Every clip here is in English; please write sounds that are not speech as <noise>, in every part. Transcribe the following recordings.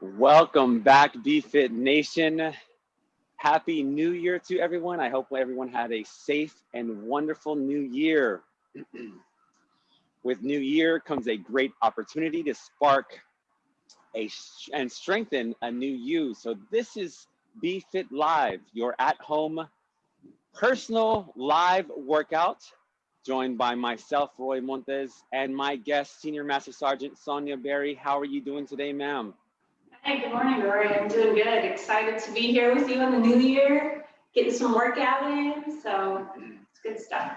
Welcome back, BFit Nation. Happy New Year to everyone. I hope everyone had a safe and wonderful new year. <clears throat> With new year comes a great opportunity to spark a and strengthen a new you. So this is BFit Live, your at-home personal live workout joined by myself, Roy Montes, and my guest, Senior Master Sergeant Sonia Berry. How are you doing today, ma'am? Hey, good morning, Rory. I'm doing good. Excited to be here with you in the new year, getting some workout in. So it's good stuff.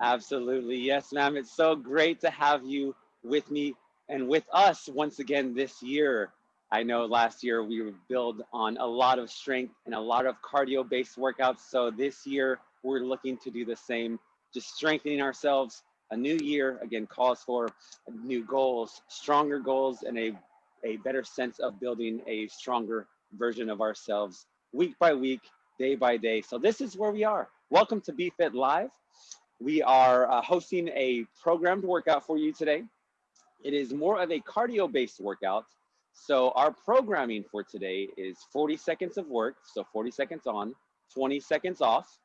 Absolutely. Yes, ma'am. It's so great to have you with me and with us once again this year. I know last year we build on a lot of strength and a lot of cardio based workouts. So this year we're looking to do the same just strengthening ourselves. A new year, again, calls for new goals, stronger goals, and a, a better sense of building a stronger version of ourselves week by week, day by day. So this is where we are. Welcome to BFit Live. We are uh, hosting a programmed workout for you today. It is more of a cardio-based workout. So our programming for today is 40 seconds of work, so 40 seconds on, 20 seconds off,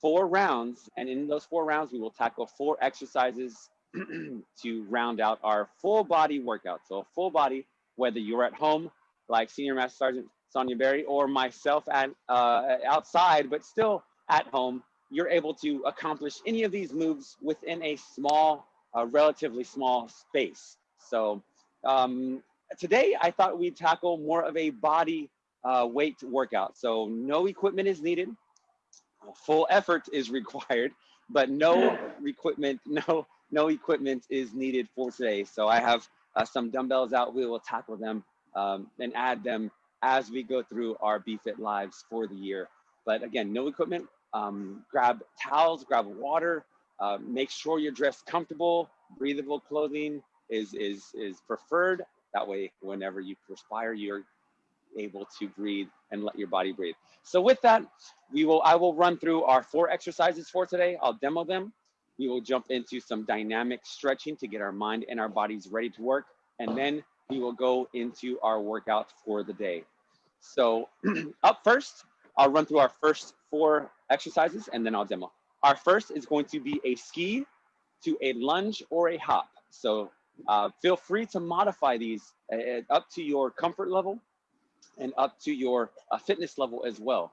four rounds, and in those four rounds, we will tackle four exercises <clears throat> to round out our full body workout. So full body, whether you're at home, like Senior Master Sergeant Sonia Berry, or myself at uh, outside, but still at home, you're able to accomplish any of these moves within a small, uh, relatively small space. So um, today, I thought we'd tackle more of a body uh, weight workout. So no equipment is needed full effort is required, but no equipment, no no equipment is needed for today. So I have uh, some dumbbells out. We will tackle them um, and add them as we go through our BFit lives for the year. But again, no equipment. Um, grab towels, grab water. Uh, make sure you're dressed comfortable. Breathable clothing is is is preferred. That way, whenever you perspire, you're able to breathe and let your body breathe. So with that, we will I will run through our four exercises for today. I'll demo them. We will jump into some dynamic stretching to get our mind and our bodies ready to work. And then we will go into our workout for the day. So <clears throat> up first, I'll run through our first four exercises and then I'll demo. Our first is going to be a ski to a lunge or a hop. So uh, feel free to modify these uh, up to your comfort level and up to your uh, fitness level as well.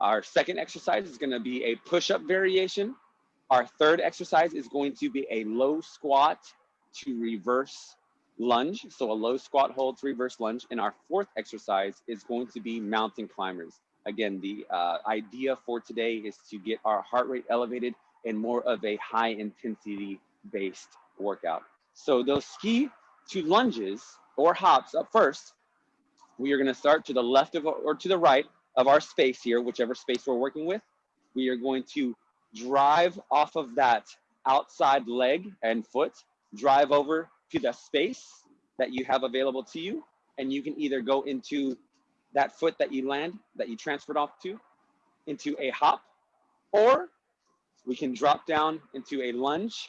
Our second exercise is gonna be a push-up variation. Our third exercise is going to be a low squat to reverse lunge. So a low squat hold to reverse lunge. And our fourth exercise is going to be mountain climbers. Again, the uh, idea for today is to get our heart rate elevated and more of a high intensity based workout. So those ski to lunges or hops up first we are going to start to the left of or to the right of our space here, whichever space we're working with. We are going to drive off of that outside leg and foot, drive over to the space that you have available to you. And you can either go into that foot that you land, that you transferred off to, into a hop, or we can drop down into a lunge,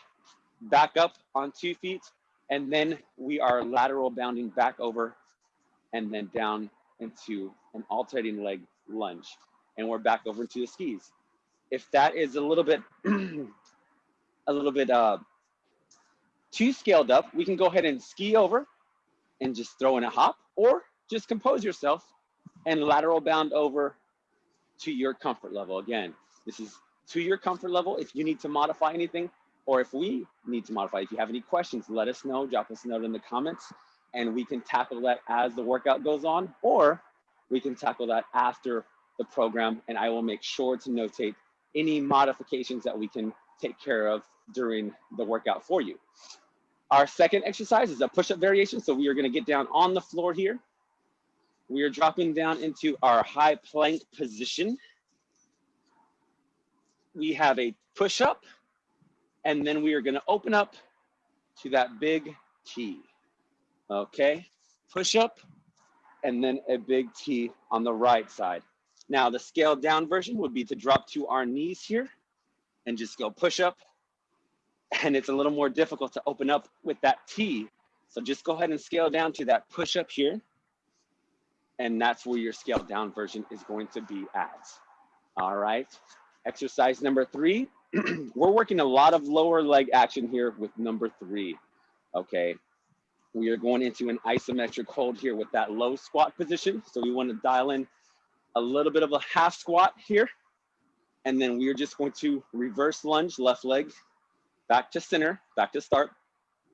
back up on two feet, and then we are lateral bounding back over and then down into an alternating leg lunge. And we're back over into the skis. If that is a little bit, <clears throat> a little bit uh, too scaled up, we can go ahead and ski over and just throw in a hop or just compose yourself and lateral bound over to your comfort level. Again, this is to your comfort level. If you need to modify anything or if we need to modify, if you have any questions, let us know, drop us a note in the comments and we can tackle that as the workout goes on, or we can tackle that after the program. And I will make sure to notate any modifications that we can take care of during the workout for you. Our second exercise is a push-up variation. So we are gonna get down on the floor here. We are dropping down into our high plank position. We have a push-up, and then we are gonna open up to that big T. Okay, push up and then a big T on the right side. Now the scaled down version would be to drop to our knees here and just go push up. And it's a little more difficult to open up with that T. So just go ahead and scale down to that push up here. And that's where your scaled down version is going to be at. All right. Exercise number three. <clears throat> We're working a lot of lower leg action here with number three. Okay. We are going into an isometric hold here with that low squat position. So we want to dial in a little bit of a half squat here. And then we are just going to reverse lunge, left leg back to center, back to start,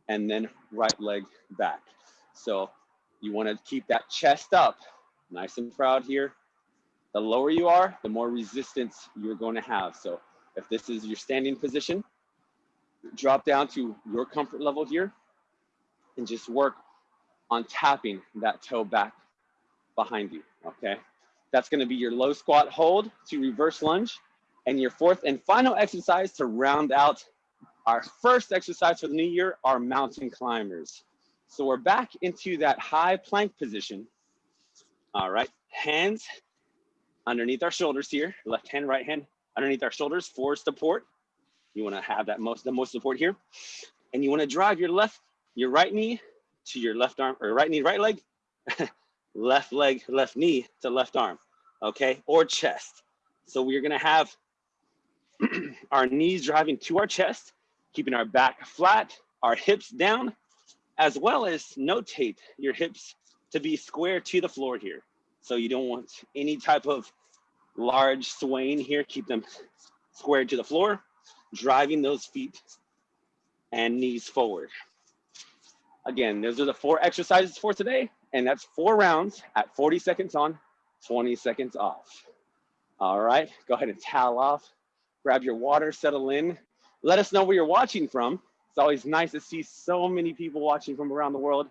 and then right leg back. So you want to keep that chest up, nice and proud here. The lower you are, the more resistance you're going to have. So if this is your standing position, drop down to your comfort level here and just work on tapping that toe back behind you, okay? That's gonna be your low squat hold to reverse lunge. And your fourth and final exercise to round out our first exercise for the new year are mountain climbers. So we're back into that high plank position. All right, hands underneath our shoulders here, left hand, right hand underneath our shoulders for support. You wanna have that most, the most support here. And you wanna drive your left, your right knee to your left arm, or right knee, right leg, <laughs> left leg, left knee to left arm, okay? Or chest. So we're gonna have <clears throat> our knees driving to our chest, keeping our back flat, our hips down, as well as notate your hips to be square to the floor here. So you don't want any type of large swaying here. Keep them squared to the floor, driving those feet and knees forward. Again, those are the four exercises for today, and that's four rounds at 40 seconds on, 20 seconds off. All right, go ahead and towel off, grab your water, settle in. Let us know where you're watching from. It's always nice to see so many people watching from around the world.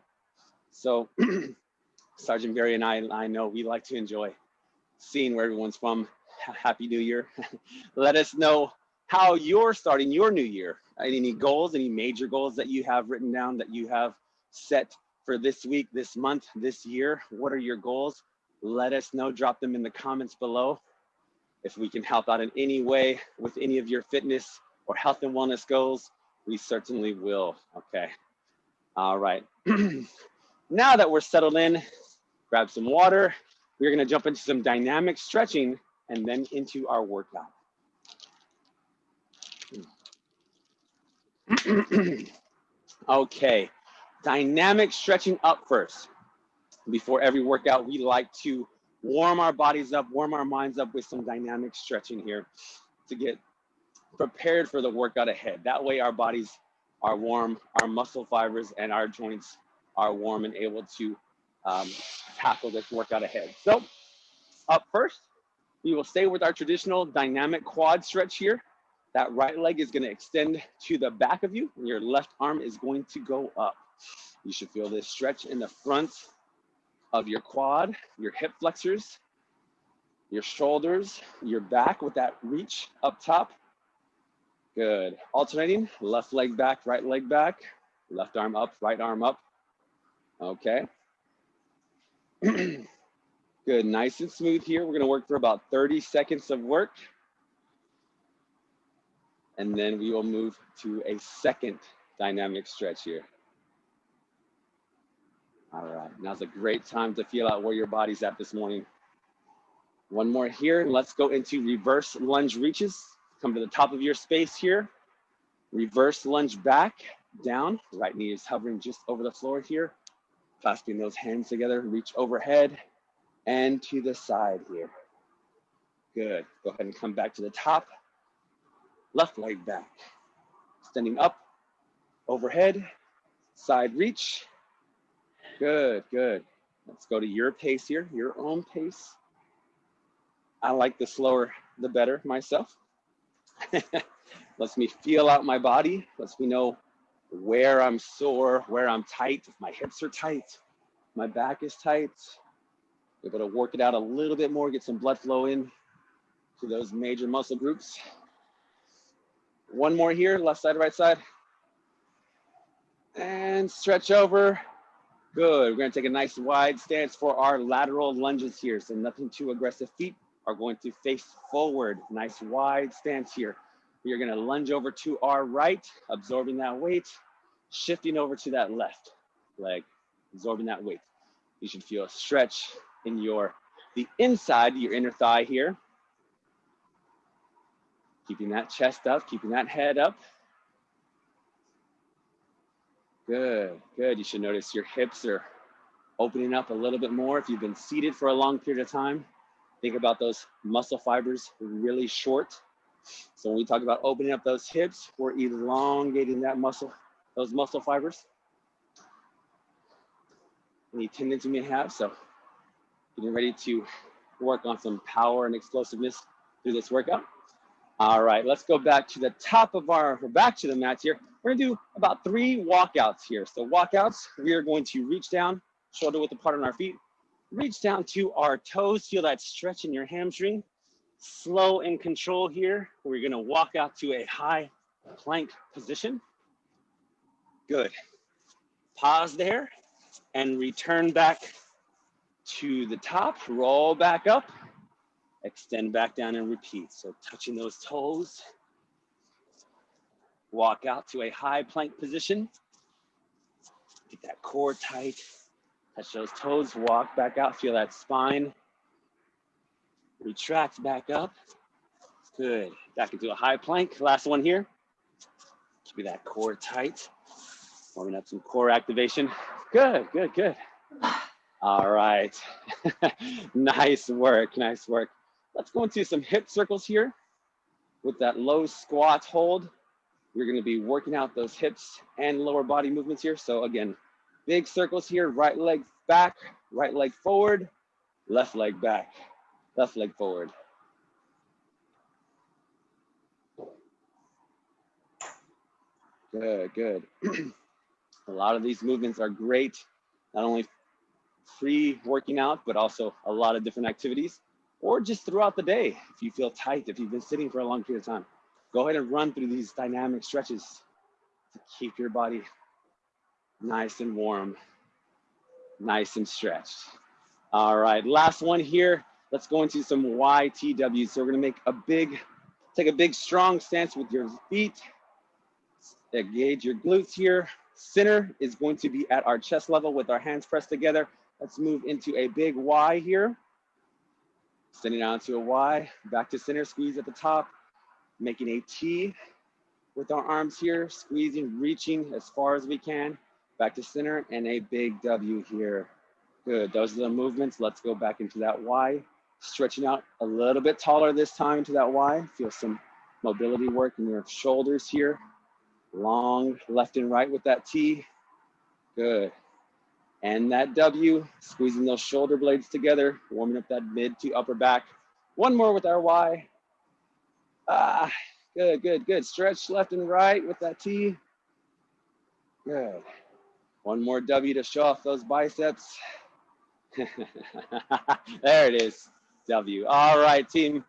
So <clears throat> Sergeant Barry and I, I know we like to enjoy seeing where everyone's from. Happy New Year. <laughs> Let us know how you're starting your new year. Any goals, any major goals that you have written down that you have set for this week, this month, this year? What are your goals? Let us know, drop them in the comments below. If we can help out in any way with any of your fitness or health and wellness goals, we certainly will, okay? All right, <clears throat> now that we're settled in, grab some water. We're gonna jump into some dynamic stretching and then into our workout. <clears throat> okay, dynamic stretching up first. Before every workout, we like to warm our bodies up, warm our minds up with some dynamic stretching here to get prepared for the workout ahead. That way our bodies are warm, our muscle fibers and our joints are warm and able to um, tackle this workout ahead. So up first, we will stay with our traditional dynamic quad stretch here. That right leg is gonna extend to the back of you and your left arm is going to go up. You should feel this stretch in the front of your quad, your hip flexors, your shoulders, your back with that reach up top. Good. Alternating, left leg back, right leg back, left arm up, right arm up. Okay. <clears throat> Good, nice and smooth here. We're gonna work for about 30 seconds of work. And then we will move to a second dynamic stretch here. All right, now's a great time to feel out where your body's at this morning. One more here, let's go into reverse lunge reaches. Come to the top of your space here. Reverse lunge back, down. Right knee is hovering just over the floor here. Clasping those hands together, reach overhead and to the side here. Good, go ahead and come back to the top. Left leg back. Standing up, overhead, side reach, Good, good. Let's go to your pace here, your own pace. I like the slower, the better myself. <laughs> Lets me feel out my body, lets me know where I'm sore, where I'm tight, if my hips are tight, my back is tight. Able to work it out a little bit more, get some blood flow in to those major muscle groups. One more here, left side, right side. And stretch over, Good, we're gonna take a nice wide stance for our lateral lunges here. So nothing too aggressive. Feet are going to face forward. Nice wide stance here. We are gonna lunge over to our right, absorbing that weight, shifting over to that left. leg, absorbing that weight. You should feel a stretch in your, the inside, your inner thigh here. Keeping that chest up, keeping that head up. Good, good. You should notice your hips are opening up a little bit more. If you've been seated for a long period of time, think about those muscle fibers really short. So when we talk about opening up those hips, we're elongating that muscle, those muscle fibers. Any tendons you may have. So getting ready to work on some power and explosiveness through this workout. All right, let's go back to the top of our, we're back to the mats here. We're gonna do about three walkouts here. So walkouts, we are going to reach down, shoulder width apart on our feet, reach down to our toes, feel that stretch in your hamstring. Slow and control here. We're gonna walk out to a high plank position. Good. Pause there and return back to the top, roll back up, extend back down and repeat. So touching those toes, walk out to a high plank position. Get that core tight, touch those toes, walk back out, feel that spine. Retract back up. Good, back into a high plank. Last one here. Keep that core tight. Warming up some core activation. Good, good, good. All right. <laughs> nice work, nice work. Let's go into some hip circles here with that low squat hold. We're gonna be working out those hips and lower body movements here. So again, big circles here, right leg back, right leg forward, left leg back, left leg forward. Good, good. <clears throat> a lot of these movements are great, not only free working out, but also a lot of different activities, or just throughout the day. If you feel tight, if you've been sitting for a long period of time, go ahead and run through these dynamic stretches to keep your body nice and warm, nice and stretched. All right, last one here. Let's go into some YTWs. So we're gonna make a big, take a big strong stance with your feet. Engage your glutes here. Center is going to be at our chest level with our hands pressed together. Let's move into a big Y here. Sending out to a Y, back to center, squeeze at the top, making a T with our arms here, squeezing, reaching as far as we can, back to center, and a big W here. Good, those are the movements. Let's go back into that Y, stretching out a little bit taller this time into that Y. Feel some mobility work in your shoulders here. Long left and right with that T. Good. And that W, squeezing those shoulder blades together, warming up that mid to upper back. One more with our Y. Ah, good, good, good. Stretch left and right with that T. Good. One more W to show off those biceps. <laughs> there it is, W. All right, team.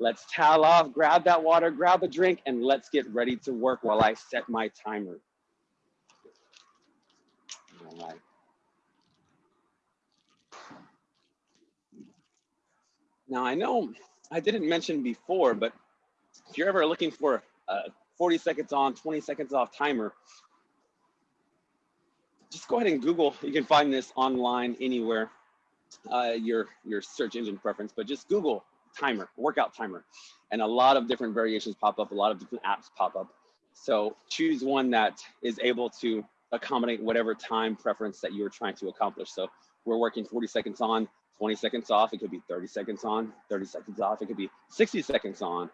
Let's towel off, grab that water, grab a drink, and let's get ready to work while I set my timer. All right. Now I know I didn't mention before, but if you're ever looking for a 40 seconds on, 20 seconds off timer, just go ahead and Google. You can find this online anywhere, uh, your, your search engine preference, but just Google timer, workout timer. And a lot of different variations pop up, a lot of different apps pop up. So choose one that is able to accommodate whatever time preference that you're trying to accomplish. So we're working 40 seconds on, 20 seconds off. It could be 30 seconds on, 30 seconds off. It could be 60 seconds on,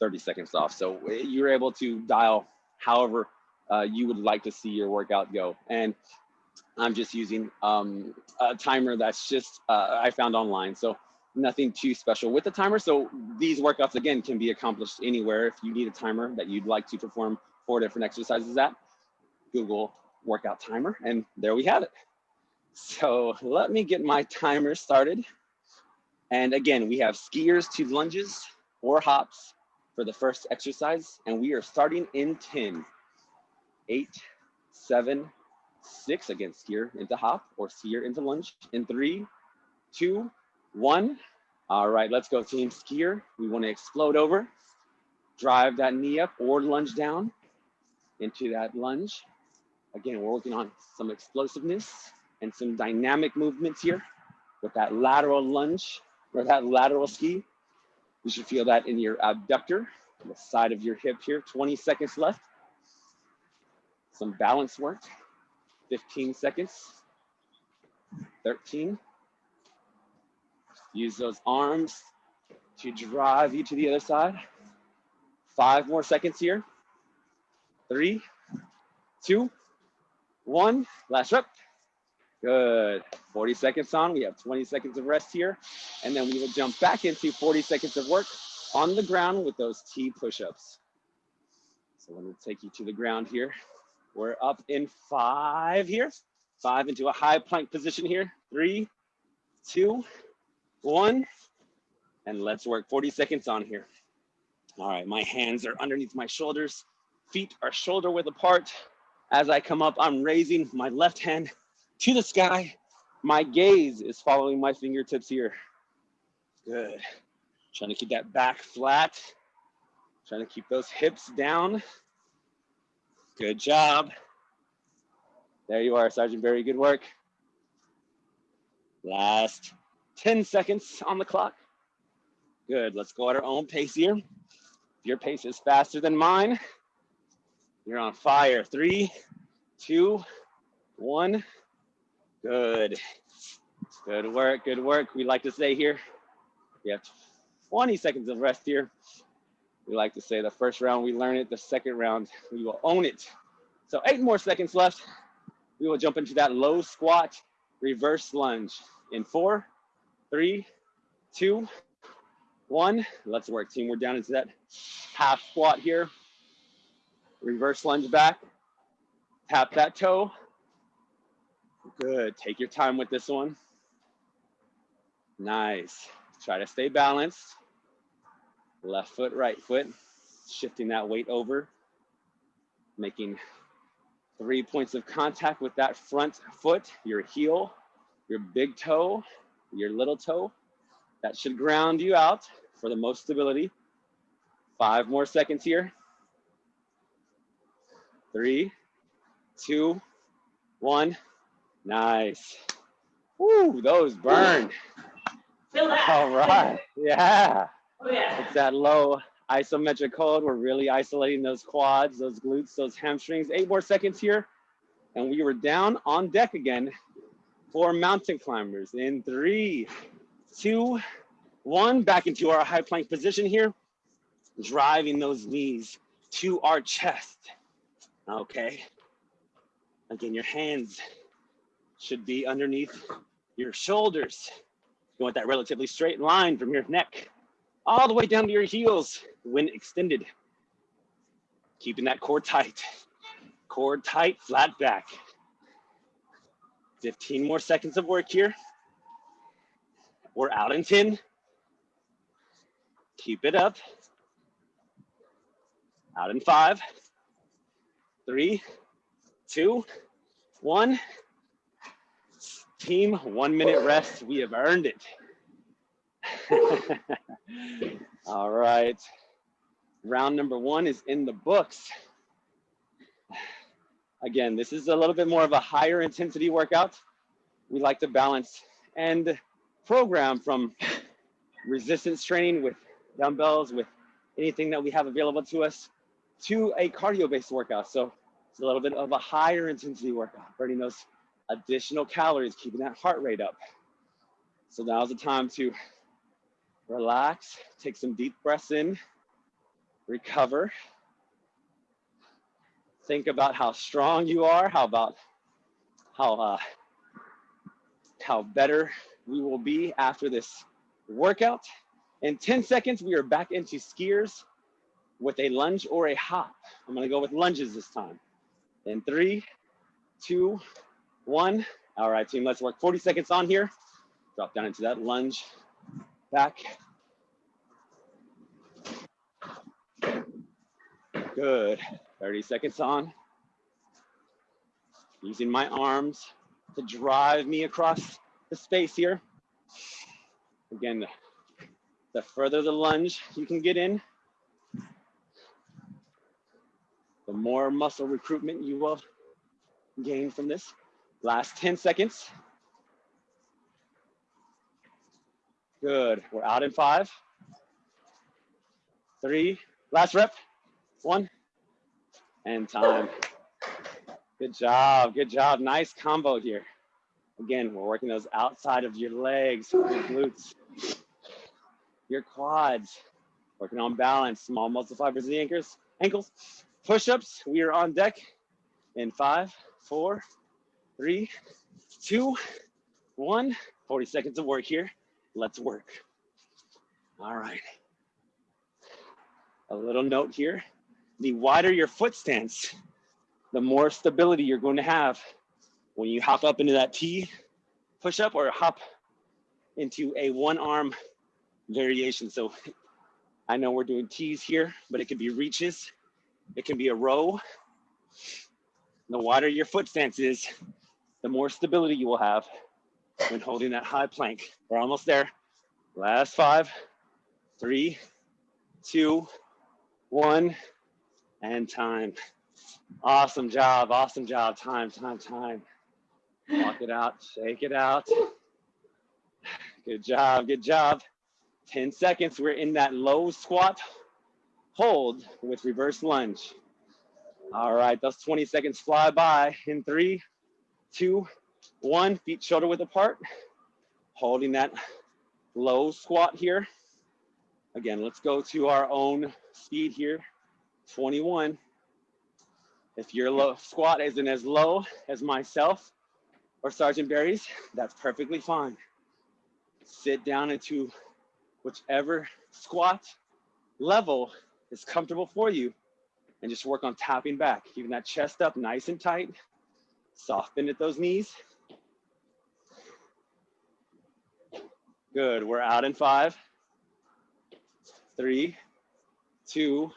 30 seconds off. So eh, you're able to dial however uh, you would like to see your workout go. And I'm just using um, a timer that's just uh, I found online. So nothing too special with the timer. So these workouts again can be accomplished anywhere. If you need a timer that you'd like to perform four different exercises at, Google workout timer, and there we have it. So let me get my timer started. And again, we have skiers to lunges or hops for the first exercise. And we are starting in 10, eight, seven, six, again, skier into hop or skier into lunge in three, two, one. All right, let's go team skier. We wanna explode over, drive that knee up or lunge down into that lunge Again, we're working on some explosiveness and some dynamic movements here with that lateral lunge or that lateral ski. You should feel that in your abductor, the side of your hip here. 20 seconds left. Some balance work. 15 seconds. 13. Use those arms to drive you to the other side. Five more seconds here. Three, two, one. Last rep. Good. 40 seconds on. We have 20 seconds of rest here. And then we will jump back into 40 seconds of work on the ground with those T push-ups. So let me take you to the ground here. We're up in five here. Five into a high plank position here. Three, two, one. And let's work 40 seconds on here. All right, my hands are underneath my shoulders. Feet are shoulder width apart. As I come up, I'm raising my left hand to the sky. My gaze is following my fingertips here. Good. Trying to keep that back flat. Trying to keep those hips down. Good job. There you are, Sergeant Barry. Good work. Last 10 seconds on the clock. Good. Let's go at our own pace here. If your pace is faster than mine, you're on fire. Three, two, one. Good. Good work. Good work. We like to say here, we have 20 seconds of rest here. We like to say the first round we learn it, the second round we will own it. So eight more seconds left. We will jump into that low squat reverse lunge in four, three, two, one. Let's work team. We're down into that half squat here. Reverse lunge back. Tap that toe. Good. Take your time with this one. Nice. Try to stay balanced. Left foot, right foot. Shifting that weight over. Making three points of contact with that front foot, your heel, your big toe, your little toe. That should ground you out for the most stability. Five more seconds here. Three, two, one. Nice. Woo, those burn. Feel that. All right. Yeah. Oh, yeah. It's that low isometric hold. We're really isolating those quads, those glutes, those hamstrings. Eight more seconds here. And we were down on deck again for mountain climbers in three, two, one. Back into our high plank position here. Driving those knees to our chest. Okay. Again, your hands should be underneath your shoulders. You want that relatively straight line from your neck all the way down to your heels when extended. Keeping that core tight. Core tight, flat back. 15 more seconds of work here. We're out in 10. Keep it up. Out in five, three, two, one. Team, one minute rest. We have earned it. <laughs> All right. Round number one is in the books. Again, this is a little bit more of a higher intensity workout. We like to balance and program from resistance training with dumbbells, with anything that we have available to us, to a cardio based workout. So it's a little bit of a higher intensity workout, burning those additional calories, keeping that heart rate up. So now's the time to relax, take some deep breaths in, recover. Think about how strong you are, how about how uh, how better we will be after this workout. In 10 seconds, we are back into skiers with a lunge or a hop. I'm gonna go with lunges this time. In three, two, one. All right, team, let's work 40 seconds on here. Drop down into that lunge, back. Good, 30 seconds on. Using my arms to drive me across the space here. Again, the, the further the lunge you can get in, the more muscle recruitment you will gain from this. Last 10 seconds. Good. We're out in five, three, last rep, one, and time. Good job. Good job. Nice combo here. Again, we're working those outside of your legs, your glutes, your quads, working on balance, small muscle fibers the ankles, ankles. Push-ups, we are on deck in five, four, three, two, one. 40 seconds of work here. Let's work. All right. A little note here. The wider your foot stance, the more stability you're going to have when you hop up into that T push up or hop into a one arm variation. So I know we're doing T's here, but it could be reaches. It can be a row. The wider your foot stance is, the more stability you will have when holding that high plank. We're almost there. Last five, three, two, one, and time. Awesome job, awesome job. Time, time, time. Walk it out, shake it out. Good job, good job. 10 seconds, we're in that low squat hold with reverse lunge. All right, those 20 seconds fly by in three, two, one, feet shoulder width apart. Holding that low squat here. Again, let's go to our own speed here. 21. If your low squat isn't as low as myself or Sergeant Barry's, that's perfectly fine. Sit down into whichever squat level is comfortable for you and just work on tapping back, keeping that chest up nice and tight, soft bend at those knees. Good, we're out in five, three, two,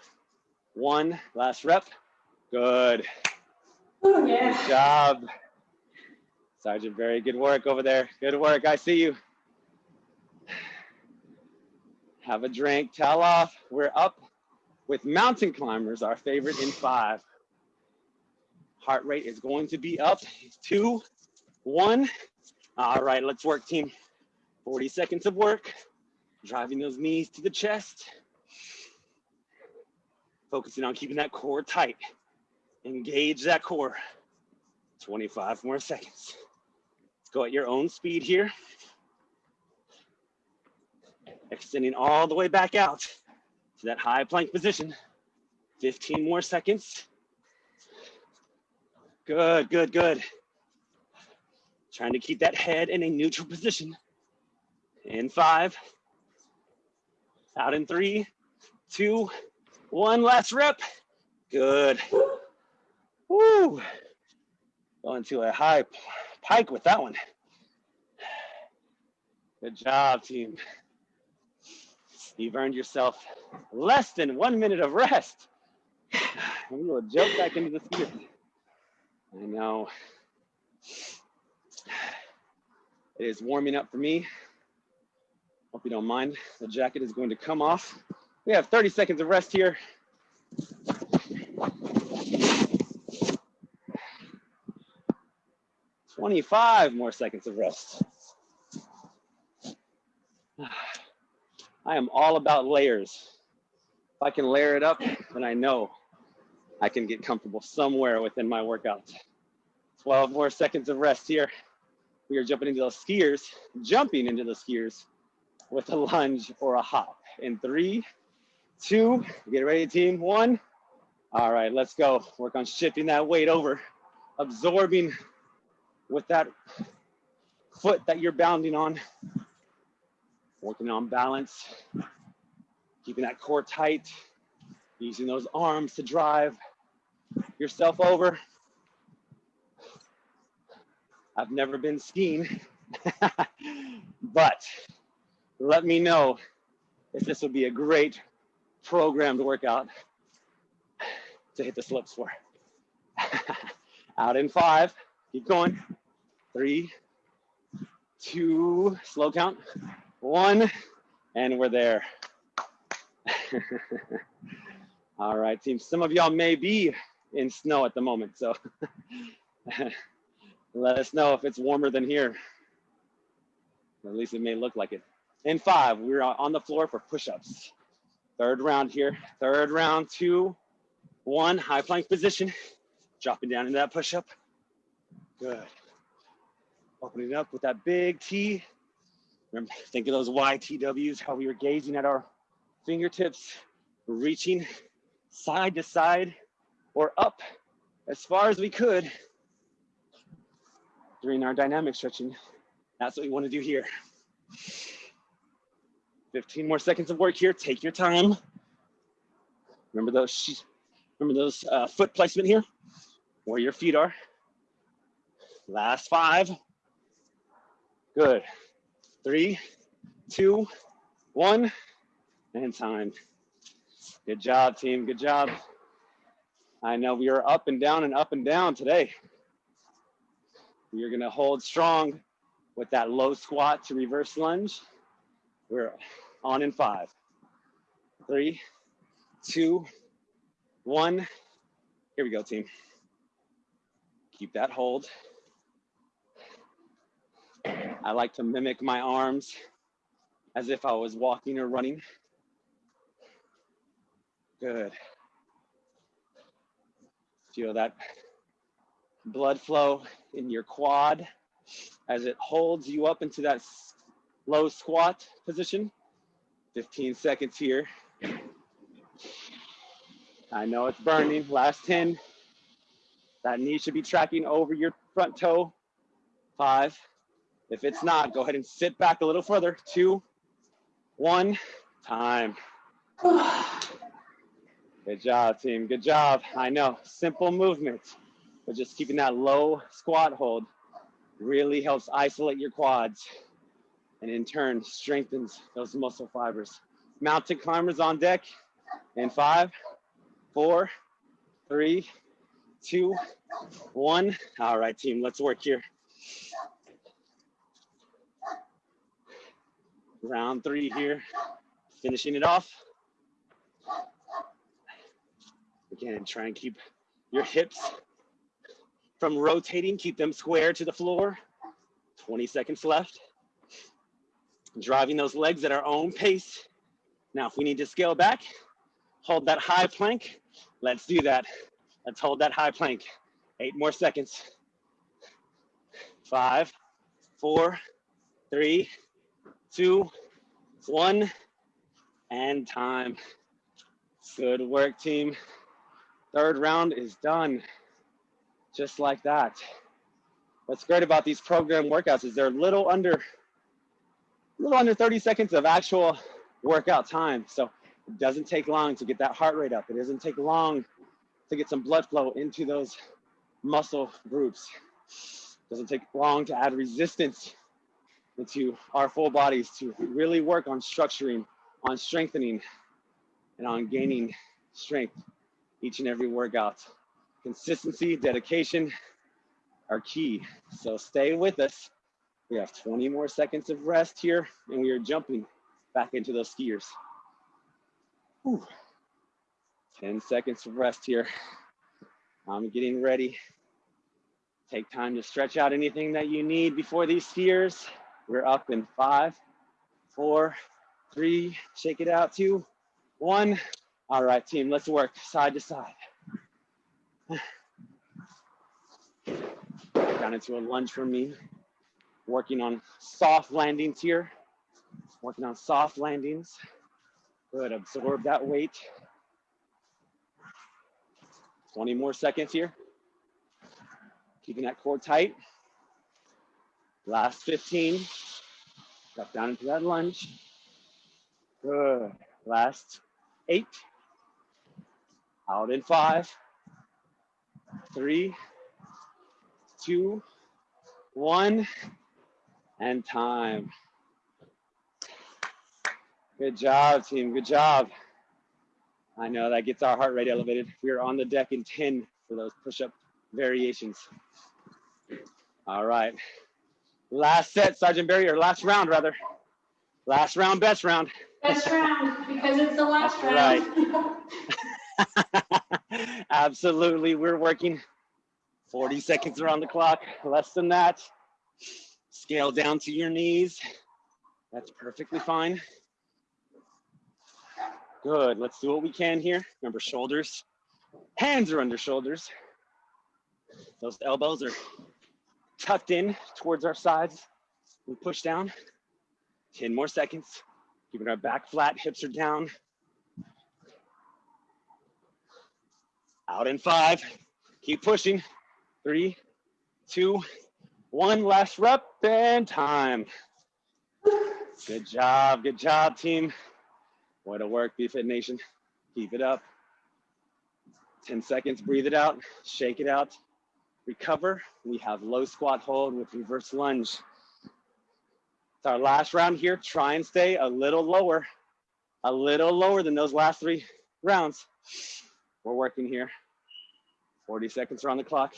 one, last rep. Good. Oh, yeah. Good job. Sergeant, very good work over there. Good work, I see you. Have a drink, towel off. We're up with mountain climbers, our favorite in five. Heart rate is going to be up, two, one. All right, let's work team. 40 seconds of work, driving those knees to the chest. Focusing on keeping that core tight. Engage that core. 25 more seconds. Let's go at your own speed here. Extending all the way back out to that high plank position. 15 more seconds. Good, good, good. Trying to keep that head in a neutral <laughs> position. In five, out in three, two, one last rep. Good. Woo. Going to a high pike with that one. Good job, team. You've earned yourself less than one minute of rest. <sighs> We will jump back into the field. I know. It is warming up for me. Hope you don't mind. The jacket is going to come off. We have 30 seconds of rest here. 25 more seconds of rest. I am all about layers. If I can layer it up, then I know I can get comfortable somewhere within my workout. 12 more seconds of rest here. We are jumping into those skiers, jumping into the skiers with a lunge or a hop. In three, two, get ready team, one. All right, let's go. Work on shifting that weight over, absorbing with that foot that you're bounding on. Working on balance, keeping that core tight, using those arms to drive yourself over. I've never been skiing, <laughs> but let me know if this would be a great program programmed workout to hit the slips for. <laughs> Out in five, keep going. Three, two, slow count, one, and we're there. <laughs> All right, team. Some of y'all may be in snow at the moment, so Let us know if it's warmer than here. At least it may look like it. In five, we're on the floor for push-ups. Third round here. Third round, two, one, high plank position. Dropping down into that push-up. Good. Opening up with that big T. Remember, think of those YTWs, how we were gazing at our fingertips, reaching side to side or up as far as we could during our dynamic stretching. That's what we want to do here. 15 more seconds of work here. Take your time. Remember those, remember those uh, foot placement here, where your feet are. Last five. Good. Three, two, one, and time. Good job, team. Good job. I know we are up and down and up and down today. You're gonna hold strong with that low squat to reverse lunge. We're on in five, three, two, one. Here we go, team. Keep that hold. I like to mimic my arms as if I was walking or running. Good. Feel that blood flow in your quad as it holds you up into that low squat position. 15 seconds here. I know it's burning. Last 10. That knee should be tracking over your front toe. Five. If it's not, go ahead and sit back a little further. Two, one, time. <sighs> Good job, team. Good job. I know, simple movement, but just keeping that low squat hold really helps isolate your quads and in turn strengthens those muscle fibers. Mountain climbers on deck in five, four, three, two, one. All right, team, let's work here. Round three here, finishing it off. Again, try and keep your hips from rotating, keep them square to the floor. 20 seconds left. Driving those legs at our own pace. Now, if we need to scale back, hold that high plank. Let's do that. Let's hold that high plank. Eight more seconds. Five, four, three, two, one, and time. Good work, team. Third round is done. Just like that. What's great about these program workouts is they're a little under, little under 30 seconds of actual workout time. So it doesn't take long to get that heart rate up. It doesn't take long to get some blood flow into those muscle groups. It doesn't take long to add resistance into our full bodies to really work on structuring, on strengthening, and on gaining strength each and every workout. Consistency, dedication are key. So stay with us. We have 20 more seconds of rest here and we are jumping back into those skiers. Whew. 10 seconds of rest here. I'm getting ready. Take time to stretch out anything that you need before these skiers. We're up in five, four, three, shake it out, two, one. All right, team, let's work side to side. Down into a lunge for me. Working on soft landings here. Working on soft landings. Good, absorb that weight. 20 more seconds here. Keeping that core tight. Last 15. Drop down into that lunge. Good. Last eight. Out in five, three, two, one, and time. Good job, team. Good job. I know that gets our heart rate elevated. We are on the deck in 10 for those push-up variations. All right. Last set, Sergeant Barry, or last round rather. Last round, best round. Best round, because it's the last round. Right. <laughs> Absolutely, we're working 40 seconds around the clock, less than that. Scale down to your knees. That's perfectly fine. Good, let's do what we can here. Remember shoulders, hands are under shoulders. Those elbows are tucked in towards our sides. We push down, 10 more seconds. Keeping our back flat, hips are down. Out in five, keep pushing. Three, two, one, last rep and time. Good job, good job, team. Way to work, BFit Nation. Keep it up. 10 seconds, breathe it out, shake it out, recover. We have low squat hold with reverse lunge. It's our last round here. Try and stay a little lower, a little lower than those last three rounds. We're working here. 40 seconds are on the clock.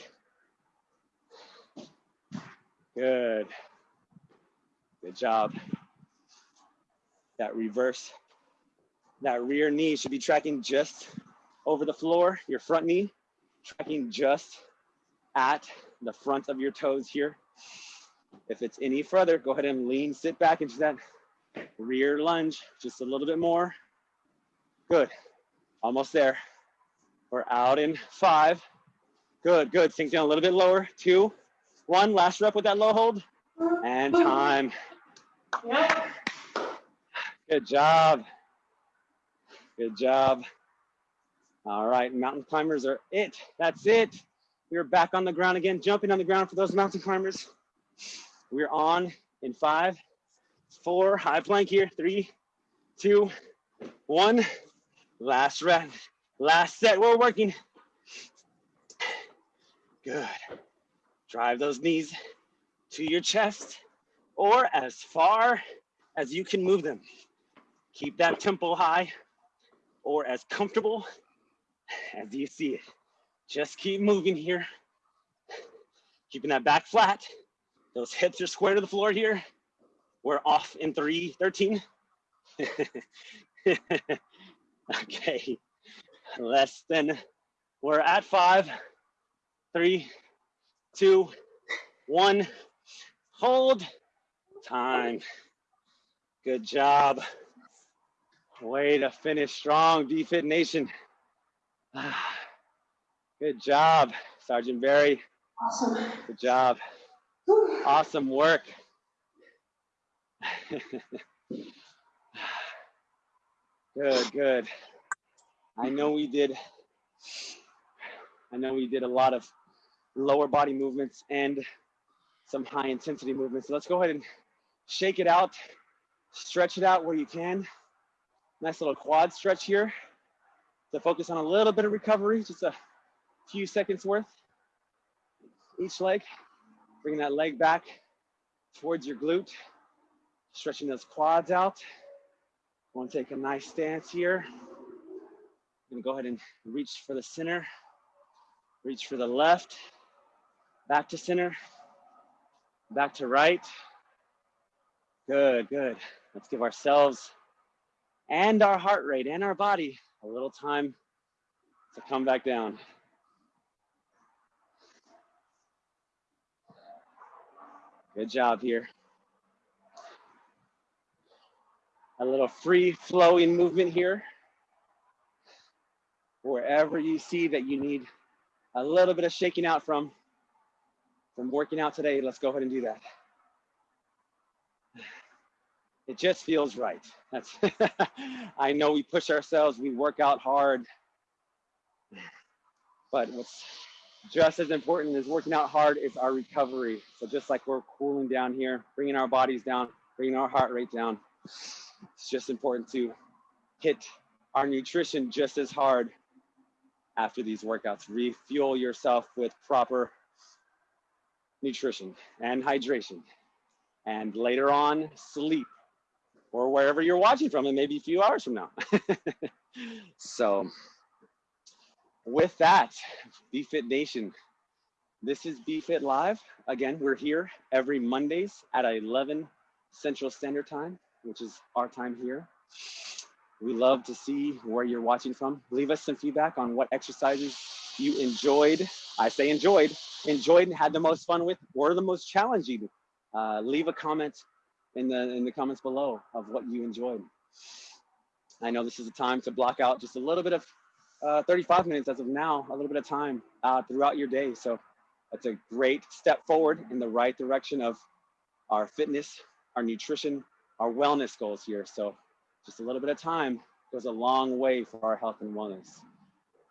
Good. Good job. That reverse, that rear knee should be tracking just over the floor, your front knee tracking just at the front of your toes here. If it's any further, go ahead and lean, sit back into that rear lunge, just a little bit more. Good, almost there. We're out in five. Good, good, sink down a little bit lower. Two, one, last rep with that low hold. And time. Good job. Good job. All right, mountain climbers are it. That's it. We're back on the ground again, jumping on the ground for those mountain climbers. We're on in five, four, high plank here, three, two, one. Last rep, last set, we're working. Good. Drive those knees to your chest or as far as you can move them. Keep that tempo high or as comfortable as you see it. Just keep moving here. Keeping that back flat. Those hips are square to the floor here. We're off in three, 13. <laughs> okay, less than, we're at five, three, two, one. Hold, time. Good job. Way to finish strong, BFit Nation. <sighs> Good job, Sergeant Barry. Awesome. Good job. Awesome work. <laughs> good, good. I know we did, I know we did a lot of lower body movements and some high intensity movements. So let's go ahead and shake it out, stretch it out where you can. Nice little quad stretch here to focus on a little bit of recovery, just a few seconds worth each leg. Bring that leg back towards your glute, stretching those quads out. Want to take a nice stance here. Gonna go ahead and reach for the center, reach for the left, back to center, back to right. Good, good. Let's give ourselves and our heart rate and our body a little time to come back down. Good job here. A little free flowing movement here. Wherever you see that you need a little bit of shaking out from, from working out today, let's go ahead and do that. It just feels right. That's <laughs> I know we push ourselves, we work out hard, but what's just as important as working out hard is our recovery. So just like we're cooling down here, bringing our bodies down, bringing our heart rate down, it's just important to hit our nutrition just as hard after these workouts. Refuel yourself with proper nutrition and hydration. And later on, sleep or wherever you're watching from, and maybe a few hours from now. <laughs> so with that, BFit Nation, this is BFit Live. Again, we're here every Mondays at 11 Central Standard Time, which is our time here. We love to see where you're watching from. Leave us some feedback on what exercises you enjoyed I say enjoyed, enjoyed and had the most fun with, or the most challenging. Uh, leave a comment in the in the comments below of what you enjoyed. I know this is a time to block out just a little bit of uh, 35 minutes as of now, a little bit of time uh, throughout your day. So that's a great step forward in the right direction of our fitness, our nutrition, our wellness goals here. So just a little bit of time goes a long way for our health and wellness.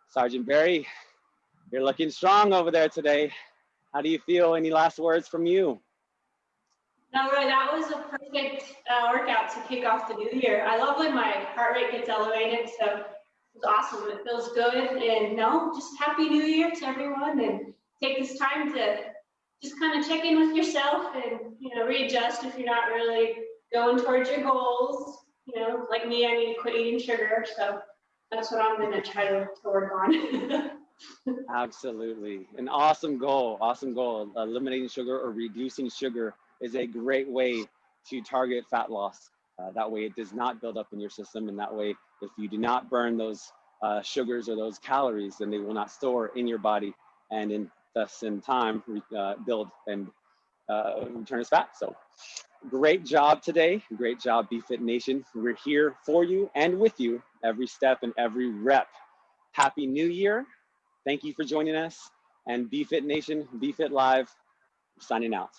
Sergeant Barry, you're looking strong over there today. How do you feel? Any last words from you? No, Roy, that was a perfect uh, workout to kick off the new year. I love when my heart rate gets elevated, so it's awesome. It feels good. And no, just happy new year to everyone and take this time to just kind of check in with yourself and, you know, readjust if you're not really going towards your goals. You know, like me, I need to quit eating sugar. So that's what I'm going to try to, to work on. <laughs> Absolutely. An awesome goal. Awesome goal. Eliminating sugar or reducing sugar is a great way to target fat loss. Uh, that way it does not build up in your system. And that way, if you do not burn those uh, sugars or those calories, then they will not store in your body and in thus in time uh, build and uh, as fat. So great job today. Great job, BFit Nation. We're here for you and with you every step and every rep. Happy New Year. Thank you for joining us. And BFit Nation, BFit Live, signing out.